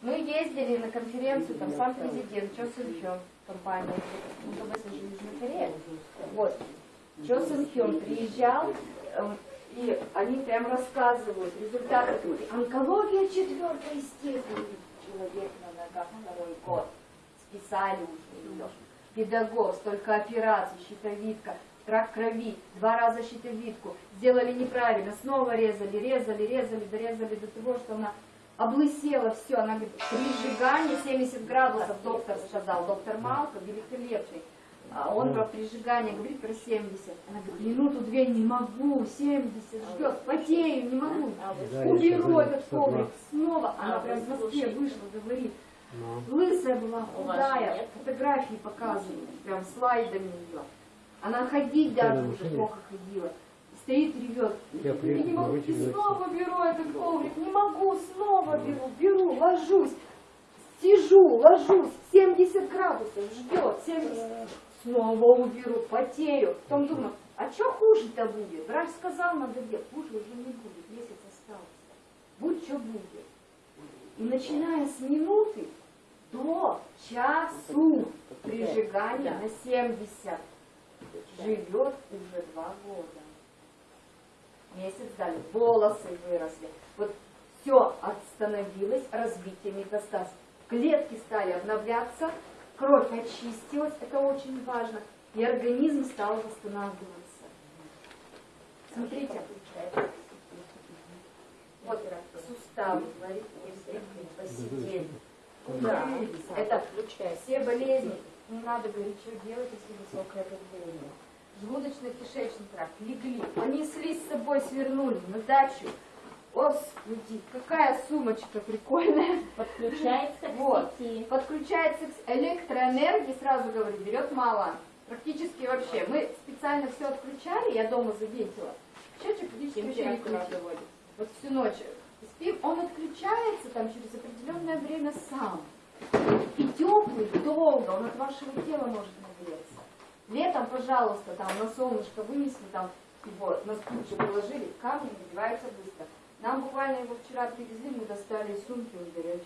Мы ездили на конференцию, там сам президент Чо Сын Хён, компания МКБ Южной Кореи. Вот. Чо Сын Хён приезжал, э, и они прям рассказывают результаты. Онкология четвертой степени. Человек на ногах второй год. Списали уже. Педагог, столько операций, щитовидка, рак крови, два раза щитовидку. Сделали неправильно, снова резали, резали, резали, дорезали до того, что она облысела все, она говорит, при сжигании 70 градусов, доктор сказал, доктор Малка, великолепный. А он про прижигание говорит про 70. Она говорит, минуту-две не могу, 70 ждет, потею, не могу. Уберу этот коврик снова. Она прям в Москве вышла, говорит. Лысая была, худая, фотографии показывают, прям слайдами ее. Она ходить даже уже плохо ходила стоит, ревет. Я, я не могу, и снова беру этот коврик, не могу, снова беру, беру, ложусь, сижу, ложусь, 70 градусов, ждет, 70, снова уберу, потею. Потом думаю, а что хуже-то будет? Врач сказал, надо делать, хуже уже не будет, месяц остался. Будь что будет. И начиная с минуты до часу прижигания на 70 живет уже два года месяц дали, волосы выросли. Вот все остановилось, развитие метастаз. Клетки стали обновляться, кровь очистилась, это очень важно, и организм стал восстанавливаться. Смотрите, вот суставы, посидели. Да, это все болезни. Не надо говорить, что делать, если высокое давление желудочно-кишечный тракт, легли, понесли с собой, свернули на дачу. Господи, какая сумочка прикольная. Подключается к вот. сети. Подключается к электроэнергии, сразу говорю, берет мало. Практически вообще. Мы специально все отключали, я дома заметила. Счетчик практически вообще не. Вот всю ночь спим, он отключается там через определенное время сам. И теплый, долго, он от вашего тела может нагреться. Летом, пожалуйста, там на солнышко вынесли, там его на стульчик положили, камни нагреваются быстро. Нам буквально его вчера привезли, мы достали сумки, он горячий.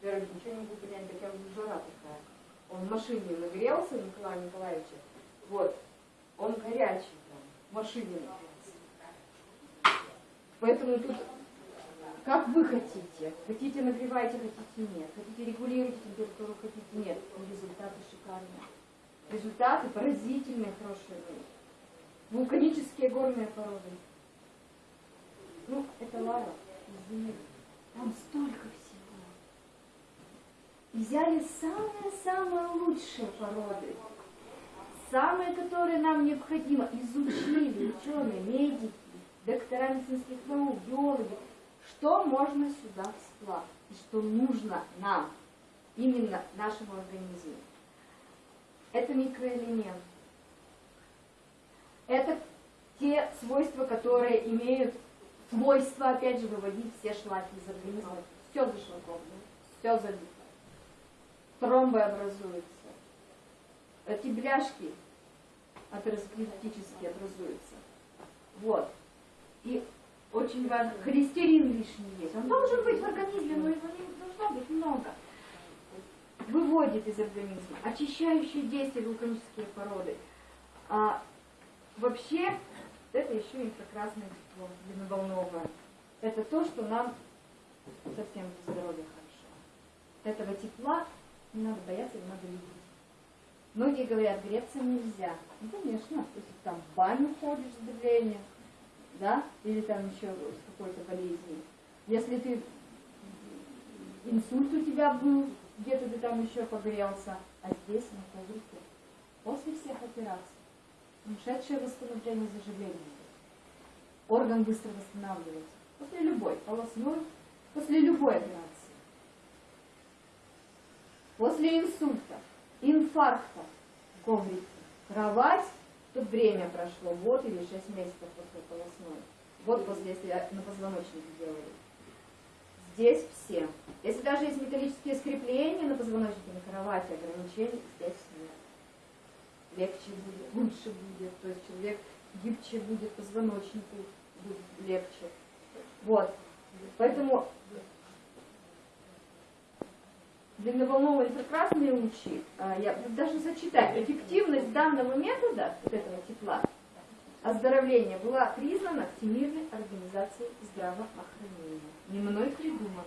Говорю, ничего не могу понять, такая жара такая. Он в машине нагрелся, Николай Николаевич. Вот. Он горячий там, в машине нагрелся. Поэтому тут как вы хотите. Хотите нагревайте, хотите нет. Хотите регулируйте температуру, хотите нет. Результаты шикарные. Результаты поразительные, хорошие были. Вулканические горные породы. Ну, это лава из Там столько всего. Взяли самые-самые лучшие породы. Самые, которые нам необходимо. Изучили ученые, медики, доктора медицинских наук, биологи. Что можно сюда всплавить и что нужно нам, именно нашему организму это микроэлемент. Это те свойства, которые имеют свойство, опять же, выводить все шлаки из организма. Все зашлаковано, все забито. Тромбы образуются. Эти бляшки атеросклеротически образуются. Вот. И очень важно, холестерин лишний есть. Он должен быть в организме, но его не должно быть много выводит из организма, очищающие действия вулканические породы. А, вообще, это еще инфракрасное тепло, длинноволновое. Это то, что нам совсем для здоровья хорошо. Этого тепла не надо бояться, не надо любить. Многие говорят, греться нельзя. Ну, конечно, если там в баню ходишь с давлением, да, или там еще с какой-то болезнью. Если ты инсульт у тебя был, где-то ты там еще погрелся, а здесь на коврике. После всех операций, ушедшее восстановление заживления. Орган быстро восстанавливается. После любой полостной, после любой операции. После инсульта, инфаркта, коврик, кровать, тут время прошло, год или шесть месяцев после полостной. Вот после, если на позвоночнике делали здесь все. Если даже есть металлические скрепления на позвоночнике, на кровати, ограничений здесь нет. Легче будет, лучше будет, то есть человек гибче будет, позвоночнику будет легче. Вот. Поэтому длинноволновые инфракрасные лучи, а, я даже зачитать, эффективность данного метода, вот этого тепла, оздоровления была признана Всемирной организацией здравоохранения. Не мной придумано.